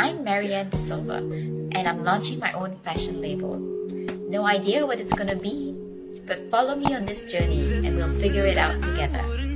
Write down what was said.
I'm Marianne De Silva, and I'm launching my own fashion label. No idea what it's gonna be, but follow me on this journey and we'll figure it out together.